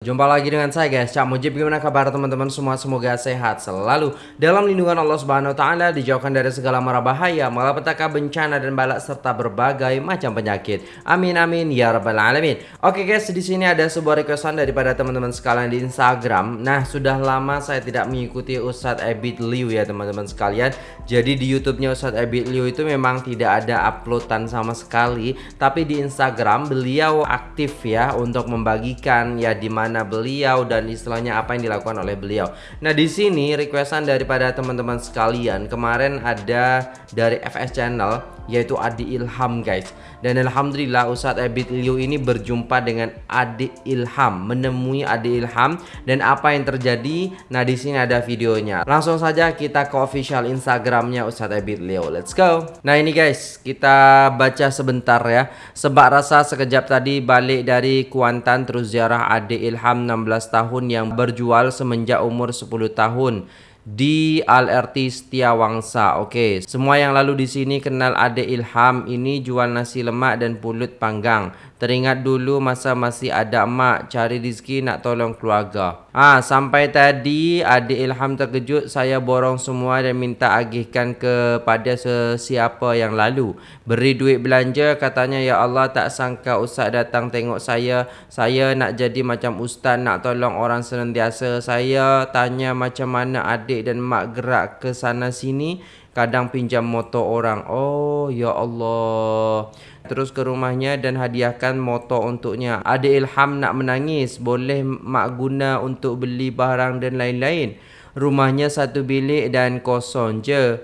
Jumpa lagi dengan saya guys, Cak Mujib gimana kabar teman-teman semua semoga sehat selalu dalam lindungan Allah Subhanahu wa taala dijauhkan dari segala mara bahaya, malapetaka, bencana dan balak serta berbagai macam penyakit. Amin amin ya rabbal alamin. Oke guys, di sini ada sebuah requestan daripada teman-teman sekalian di Instagram. Nah, sudah lama saya tidak mengikuti Ustadz Ebit Liu ya teman-teman sekalian. Jadi di YouTube-nya Ustadz Ebit Liu itu memang tidak ada uploadan sama sekali, tapi di Instagram beliau aktif ya untuk membagikan ya di mana mana beliau dan istilahnya apa yang dilakukan oleh beliau. Nah, di sini requestan daripada teman-teman sekalian kemarin ada dari FS Channel yaitu Adi Ilham guys. Dan alhamdulillah Ustadz Ebit Liu ini berjumpa dengan Adi Ilham, menemui Adi Ilham dan apa yang terjadi? Nah, di sini ada videonya. Langsung saja kita ke official Instagramnya Ustadz Ebit Liu. Let's go. Nah, ini guys, kita baca sebentar ya. Sebab rasa sekejap tadi balik dari Kuantan terus ziarah Adi Ilham 16 tahun yang berjual semenjak umur 10 tahun di Al-RT Setiawangsa. Oke, semua yang lalu di sini kenal Ade Ilham ini jual nasi lemak dan pulut panggang. Teringat dulu masa masih ada emak cari rezeki nak tolong keluarga. Ah, sampai tadi adik Ilham terkejut saya borong semua dan minta agihkan kepada sesiapa yang lalu. Beri duit belanja katanya ya Allah tak sangka ustaz datang tengok saya. Saya nak jadi macam ustaz nak tolong orang senantiasa. Saya tanya macam mana adik dan mak gerak ke sana sini kadang pinjam motor orang. Oh ya Allah. Terus ke rumahnya dan hadiahkan motor untuknya. Ada ilham nak menangis, boleh mak guna untuk beli barang dan lain-lain. Rumahnya satu bilik dan kosong je.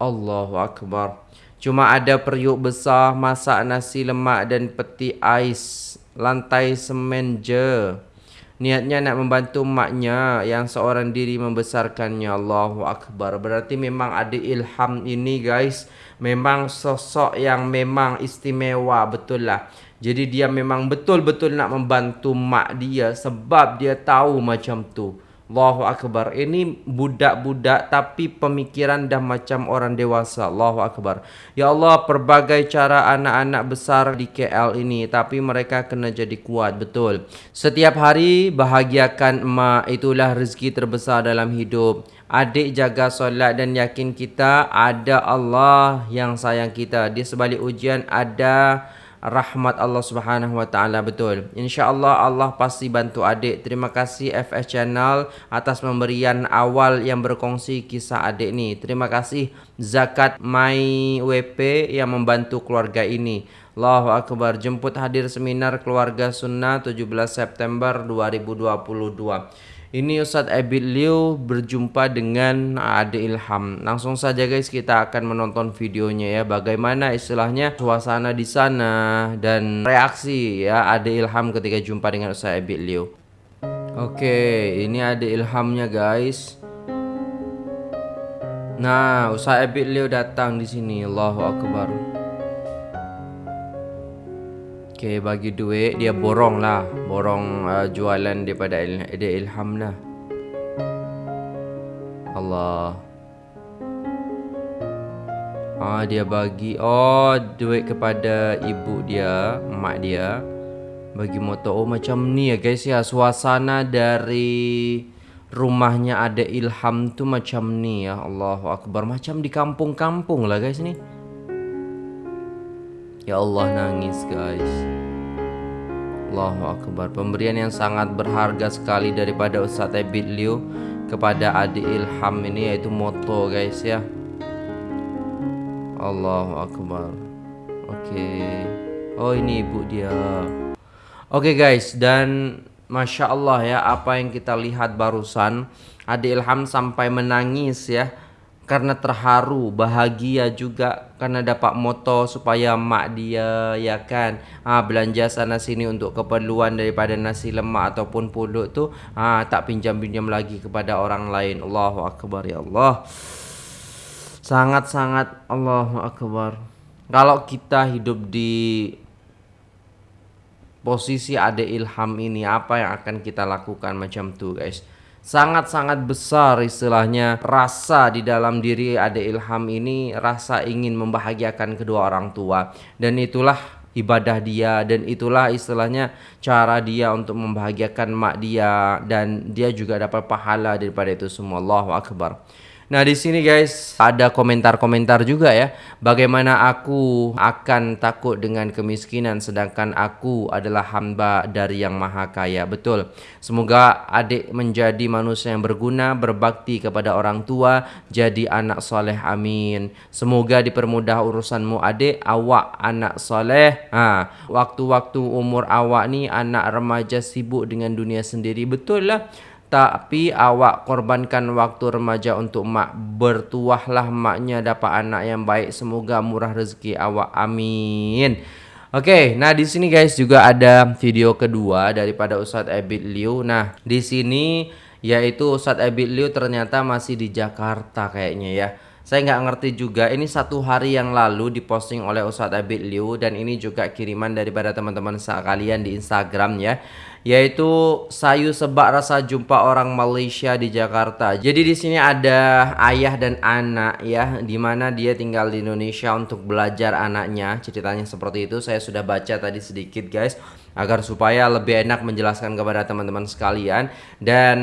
Allahu akbar. Cuma ada periuk besar, masak nasi lemak dan peti ais. Lantai semen je. Niatnya nak membantu maknya yang seorang diri membesarkannya. Allahu Akbar. Berarti memang ada ilham ini guys. Memang sosok yang memang istimewa betul lah. Jadi dia memang betul-betul nak membantu mak dia Sebab dia tahu macam tu Allahu Akbar. Ini budak-budak tapi pemikiran dah macam orang dewasa. Allahu Akbar. Ya Allah, perbagai cara anak-anak besar di KL ini tapi mereka kena jadi kuat betul. Setiap hari bahagiakan emak itulah rezeki terbesar dalam hidup. Adik jaga solat dan yakin kita ada Allah yang sayang kita. Di sebalik ujian ada rahmat Allah Subhanahu wa taala betul. Insya-Allah Allah pasti bantu adik. Terima kasih FS Channel atas pemberian awal yang berkongsi kisah adik ni. Terima kasih Zakat My WP yang membantu keluarga ini. Allahu Akbar. Jemput hadir seminar keluarga sunnah 17 September 2022. Ini Ustadz Ebit Liu berjumpa dengan Ade Ilham. Langsung saja guys kita akan menonton videonya ya. Bagaimana istilahnya suasana di sana dan reaksi ya Ade Ilham ketika jumpa dengan Ustadz Ebit Liu. Oke, ini Ade Ilhamnya guys. Nah, Ustadz Ebit Liu datang di sini. Allahu Akbar. Okay, bagi duit dia borong lah. Borong uh, jualan daripada il dia ilham lah Allah. Ah dia bagi oh duit kepada ibu dia, mak dia. Bagi motor oh macam ni ya guys ya. Suasana dari rumahnya ada Ilham tu macam ni ya. Allahu akbar. Macam di kampung-kampung lah guys ni. Ya Allah nangis guys. Allahu Akbar. Pemberian yang sangat berharga sekali daripada Ustaz Ebit Liu Kepada adik Ilham ini yaitu moto guys ya. Allahu Akbar. Oke. Okay. Oh ini ibu dia. Oke okay guys dan Masya Allah ya apa yang kita lihat barusan Adik Ilham sampai menangis ya karena terharu, bahagia juga karena dapat motor supaya mak dia ya kan ha, belanja sana sini untuk keperluan daripada nasi lemak ataupun pulut tu ha, tak pinjam-pinjam lagi kepada orang lain. Allahu akbar ya Allah. Sangat-sangat Allahu akbar. Kalau kita hidup di posisi ada ilham ini apa yang akan kita lakukan macam tu guys? Sangat-sangat besar istilahnya rasa di dalam diri ada ilham ini rasa ingin membahagiakan kedua orang tua. Dan itulah ibadah dia dan itulah istilahnya cara dia untuk membahagiakan mak dia. Dan dia juga dapat pahala daripada itu. Semua Allahu akbar Nah di sini guys ada komentar-komentar juga ya. Bagaimana aku akan takut dengan kemiskinan sedangkan aku adalah hamba dari yang maha kaya. Betul. Semoga adik menjadi manusia yang berguna Berbakti kepada orang tua Jadi anak soleh. Amin. Semoga dipermudah urusanmu adik. Awak anak soleh. Waktu-waktu umur awak ni anak remaja sibuk dengan dunia sendiri. Betul lah tapi awak korbankan waktu remaja untuk mak bertuahlah maknya dapat anak yang baik semoga murah rezeki awak amin Oke, okay, nah di sini guys juga ada video kedua daripada Ustadz Ebit Liu. Nah, di sini yaitu Ustadz Ebit Liu ternyata masih di Jakarta kayaknya ya. Saya nggak ngerti juga. Ini satu hari yang lalu diposting oleh Ustadz Ebit Liu dan ini juga kiriman daripada teman-teman sekalian di Instagram ya yaitu sayu sebak rasa jumpa orang Malaysia di Jakarta. Jadi di sini ada ayah dan anak ya, di mana dia tinggal di Indonesia untuk belajar anaknya. Ceritanya seperti itu. Saya sudah baca tadi sedikit guys agar supaya lebih enak menjelaskan kepada teman-teman sekalian. Dan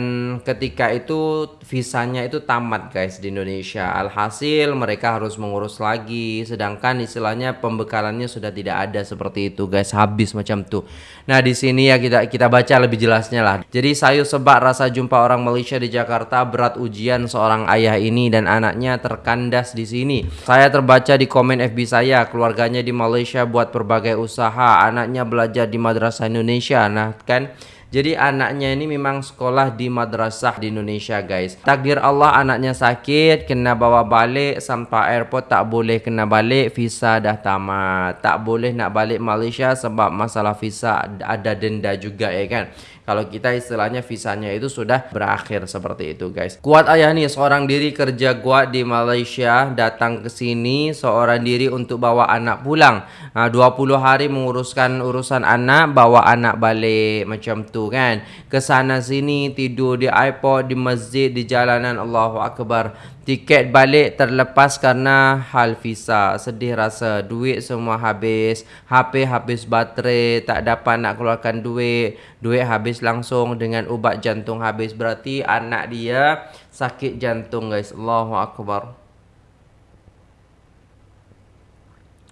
ketika itu visanya itu tamat guys di Indonesia. Alhasil mereka harus mengurus lagi. Sedangkan istilahnya pembekalannya sudah tidak ada seperti itu guys. Habis macam tuh nah di sini ya kita kita baca lebih jelasnya lah. Jadi sayu sebak rasa jumpa orang Malaysia di Jakarta berat ujian seorang ayah ini dan anaknya terkandas di sini. Saya terbaca di komen FB saya keluarganya di Malaysia buat berbagai usaha anaknya belajar di madrasah madrasah Indonesia nah kan? Jadi anaknya ini memang sekolah di madrasah di Indonesia guys. Takdir Allah anaknya sakit Kena bawa balik sampai airport tak boleh kena balik Visa dah tamat. Tak boleh nak balik Malaysia sebab masalah visa ada denda juga ya kan kalau kita istilahnya visanya itu sudah berakhir seperti itu guys. Kuat ayah nih seorang diri kerja kuat di Malaysia datang ke sini seorang diri untuk bawa anak pulang. Nah, 20 hari menguruskan urusan anak, bawa anak balik macam tu kan. Ke sana sini tidur di iPod, di masjid, di jalanan Allahu Akbar. Tiket balik terlepas karena hal visa Sedih rasa Duit semua habis. HP habis baterai Tak dapat nak keluarkan duit. Duit habis langsung Dengan ubat jantung habis. Berarti anak dia Sakit jantung guys. Allahu Akbar.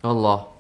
Allah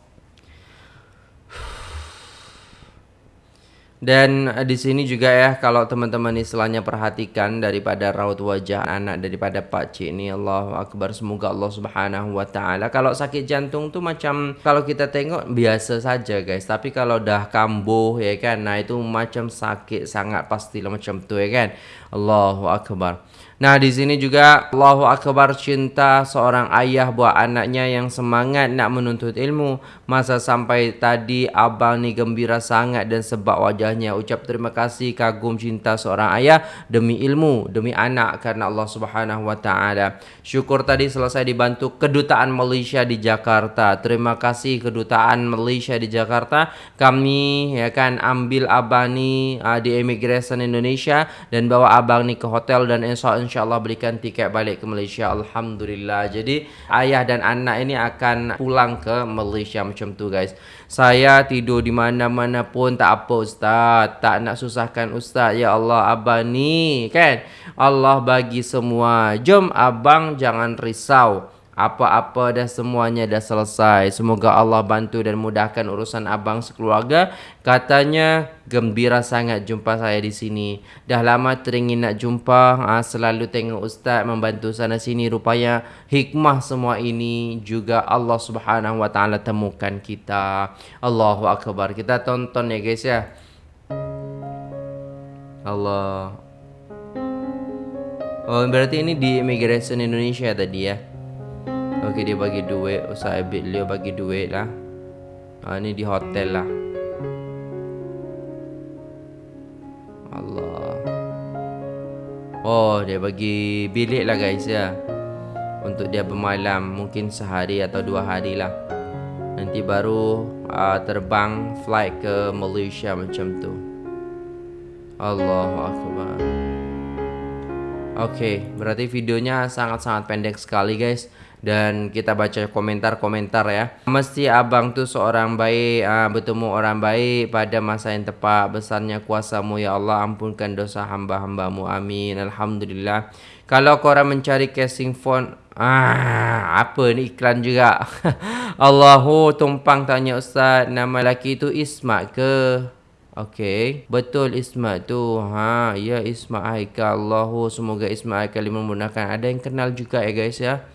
Dan uh, di sini juga ya kalau teman-teman istilahnya perhatikan daripada raut wajah anak daripada Pak Cik ini Allahu Akbar semoga Allah Subhanahu wa taala. Kalau sakit jantung tuh macam kalau kita tengok biasa saja guys. Tapi kalau dah kambuh ya kan nah itu macam sakit sangat pastilah macam tu ya kan Allahu Akbar. Nah di sini juga Allahu Akbar cinta seorang ayah buat anaknya yang semangat nak menuntut ilmu. Masa sampai tadi abang ni gembira sangat dan sebab wajahnya. Ucap terima kasih kagum cinta seorang ayah demi ilmu Demi anak karena Allah subhanahu wa ta'ala. Syukur tadi selesai dibantu kedutaan Malaysia di Jakarta. Terima kasih kedutaan Malaysia di Jakarta. Kami ya kan ambil abang ni uh, di immigration Indonesia Dan bawa abang ni ke hotel dan insya insyaallah berikan tiket balik ke Malaysia. Alhamdulillah. Jadi ayah dan anak ini akan pulang ke Malaysia macam tu guys. Saya tidur di mana-mana pun tak apa ustaz. Tak nak susahkan ustaz. Ya Allah abang ni kan? Allah bagi semua. Jom abang jangan risau apa-apa dah semuanya dah selesai. Semoga Allah bantu dan mudahkan urusan abang sekeluarga. Katanya gembira sangat jumpa saya di sini. Dah lama teringin nak jumpa. Ha, selalu tengok ustaz membantu sana sini. Rupanya hikmah semua ini juga Allah Subhanahu Wa Taala temukan kita. Allahu Akbar. Kita tonton ya guys ya. Allah. Oh berarti ini di immigration Indonesia tadi ya. Okey dia bagi duit. Ustaz Abid Leo bagi duit lah. Ha, Ni di hotel lah. Allah. Oh dia bagi bilik lah guys ya. Untuk dia bermalam Mungkin sehari atau dua hari lah. Nanti baru uh, terbang flight ke Malaysia macam tu. Allah Akbar Oke, okay, berarti videonya sangat-sangat pendek sekali guys dan kita baca komentar-komentar ya. Mesti abang tuh seorang baik, uh, bertemu orang baik pada masa yang tepat. Besarnya kuasamu ya Allah, ampunkan dosa hamba-hambamu. Amin. Alhamdulillah. Kalau korang mencari casing phone, ah, apa ni iklan juga. Allahu tumpang tanya Ustaz, nama lelaki itu Ismat ke? Okey, betul Ismat tu. Ha, ya Ismat Haikal. Allahu semoga Ismat Haikal menggunakan. Ada yang kenal juga ya guys ya.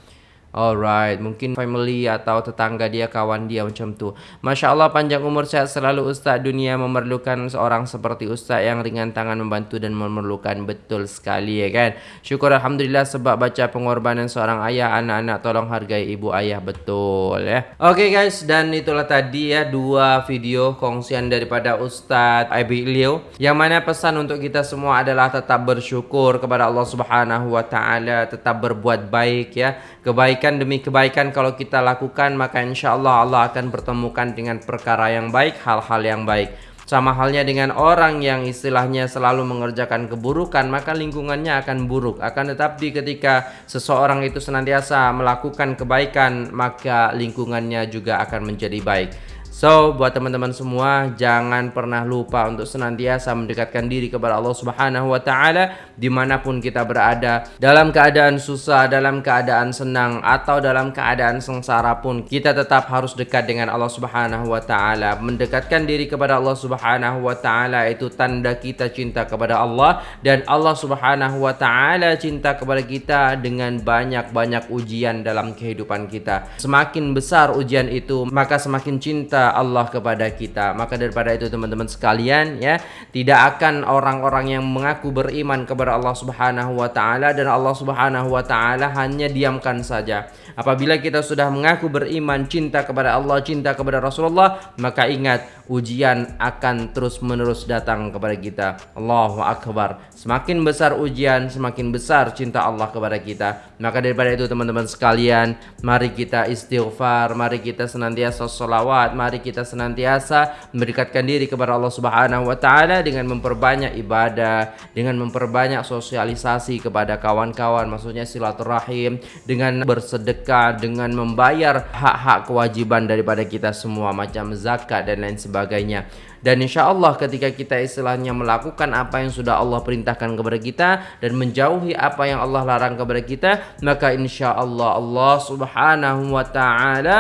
Alright, mungkin family atau tetangga dia, kawan dia macam tu. Masya Allah panjang umur sehat selalu Ustaz. Dunia memerlukan seorang seperti Ustaz yang ringan tangan membantu dan memerlukan betul sekali ya kan. Syukur Alhamdulillah sebab baca pengorbanan seorang ayah, anak-anak tolong hargai ibu ayah betul ya. Oke okay, guys, dan itulah tadi ya dua video kongsian daripada Ustaz Abi Leo. Yang mana pesan untuk kita semua adalah tetap bersyukur kepada Allah Subhanahu Wa Taala, tetap berbuat baik ya. Kebaikan kebaikan demi kebaikan kalau kita lakukan maka insya Allah Allah akan pertemukan dengan perkara yang baik hal-hal yang baik. Sama halnya dengan orang yang istilahnya selalu mengerjakan keburukan maka lingkungannya akan buruk. Akan tetapi ketika seseorang itu senantiasa melakukan kebaikan maka lingkungannya juga akan menjadi baik So, buat teman-teman semua, jangan pernah lupa untuk senantiasa mendekatkan diri kepada Allah Subhanahu wa taala di mana pun kita berada. Dalam keadaan susah, dalam keadaan senang atau dalam keadaan sengsara pun, kita tetap harus dekat dengan Allah Subhanahu wa taala. Mendekatkan diri kepada Allah Subhanahu wa taala itu tanda kita cinta kepada Allah dan Allah Subhanahu wa taala cinta kepada kita dengan banyak-banyak ujian dalam kehidupan kita. Semakin besar ujian itu, maka semakin cinta Allah kepada kita. Maka daripada itu teman-teman sekalian ya, tidak akan orang-orang yang mengaku beriman kepada Allah Subhanahu wa taala dan Allah Subhanahu wa taala hanya diamkan saja. Apabila kita sudah mengaku beriman, cinta kepada Allah, cinta kepada Rasulullah, maka ingat ujian akan terus-menerus datang kepada kita. Allahu akbar. Semakin besar ujian, semakin besar cinta Allah kepada kita. Maka daripada itu teman-teman sekalian, mari kita istighfar, mari kita senantiasa mari mari kita senantiasa mendekatkan diri kepada Allah Subhanahu wa taala dengan memperbanyak ibadah, dengan memperbanyak sosialisasi kepada kawan-kawan, maksudnya silaturahim, dengan bersedekah, dengan membayar hak-hak kewajiban daripada kita semua macam zakat dan lain sebagainya. Dan insya Allah ketika kita istilahnya melakukan apa yang sudah Allah perintahkan kepada kita dan menjauhi apa yang Allah larang kepada kita, maka insya Allah Allah subhanahu wa ta'ala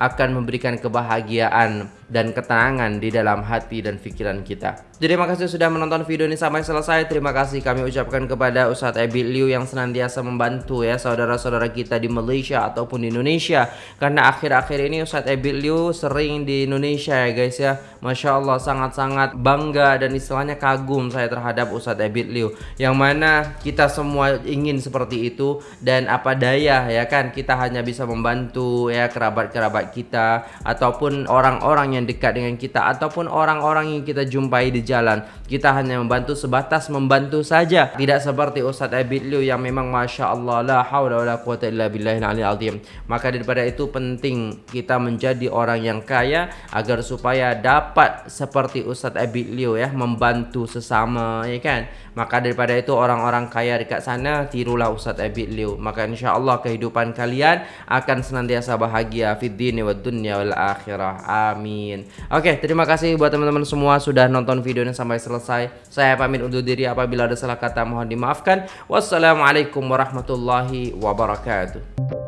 akan memberikan kebahagiaan dan ketenangan di dalam hati dan pikiran kita. Jadi terima kasih sudah menonton video ini sampai selesai. Terima kasih kami ucapkan kepada Ustadz Ebi Liu yang senantiasa membantu ya saudara-saudara kita di Malaysia ataupun di Indonesia. Karena akhir-akhir ini Ustadz Ebi Liu sering di Indonesia ya guys ya. Masya Allah sangat-sangat bangga dan istilahnya kagum saya terhadap Ustadz Ebi Liu. Yang mana kita semua ingin seperti itu dan apa daya ya kan kita hanya bisa membantu ya kerabat-kerabat kita ataupun orang-orang yang dekat dengan kita ataupun orang-orang yang kita jumpai di jalan. Kita hanya membantu sebatas membantu saja. Tidak seperti Ustaz Abid Liu yang memang Masya Allah la hawla wa la quwata illa billahil azim. Maka daripada itu penting kita menjadi orang yang kaya agar supaya dapat seperti Ustaz Abid Liu ya membantu sesama ya kan. Maka daripada itu orang-orang kaya dekat sana tirulah Ustaz Abid Liu. Maka insya Allah kehidupan kalian akan senantiasa bahagia fid dini wa dunya wal akhirah. Amin. Oke, terima kasih buat teman-teman semua sudah nonton video videonya sampai selesai. Saya pamit undur diri apabila ada salah kata mohon dimaafkan. Wassalamualaikum warahmatullahi wabarakatuh.